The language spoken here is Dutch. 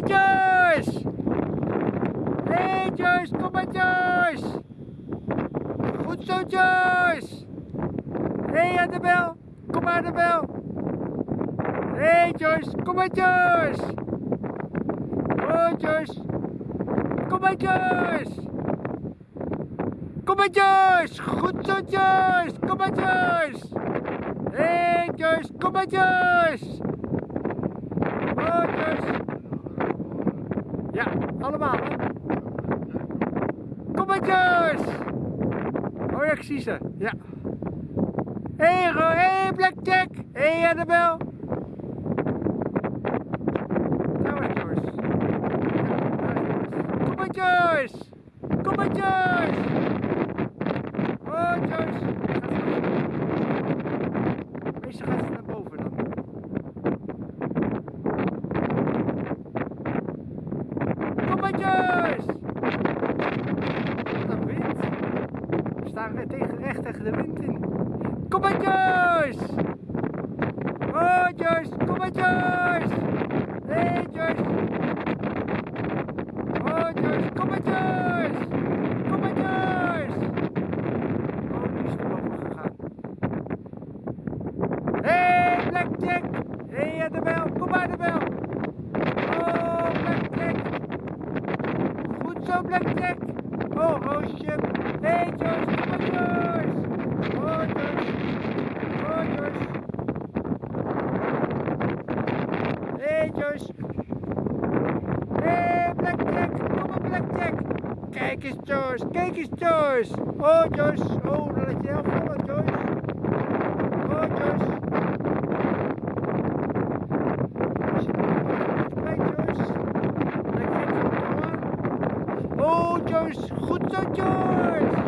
maar Joyce! Hé hey Joyce, kom maar Joyce! Goed zo Joyce! Annabel! Hé hey Joyce, kom maar Joyce! Oh Joyce! Kom maar Joyce! Kom maar Joyce! Goed zo Joyce! Kom maar Joyce! Hé hey, Joyce, kom maar Joyce! Oh Joyce! Ja, allemaal hè? Kom maar Joyce! Oh ja, ik zie ze. Ja. Hé hey, Ro, hey, Blackjack! Hé hey, Annabel! Daar was Joyce. Ja, daar is Joyce. Kom maar Joyce! Kom maar Joyce! Oh Joyce! Meestal gaat ze naar boven dan. Joyce! Wat een wind. We staan weer tegen, recht tegen de wind in. Kom maar Joyce! Oh Joyce, kom maar Joyce! Hé hey, Joyce! Oh nu is het boven gegaan. Hé hey, Blackjack! Hé hey, Annabel, kom maar Annabel! Oh Blackjack! Zo Blackjack! Oh Roosje! Hé hey, Joyce, kom Joyce! Oh Joyce! Oh Joyce! Hey, Joyce! Hey, Blackjack! Kom maar Blackjack! Kijk eens Joyce! Kijk eens Joyce! Oh Joyce! Oh, dan laat je heel vallen Joyce! Oh Joyce! Goed zo, George.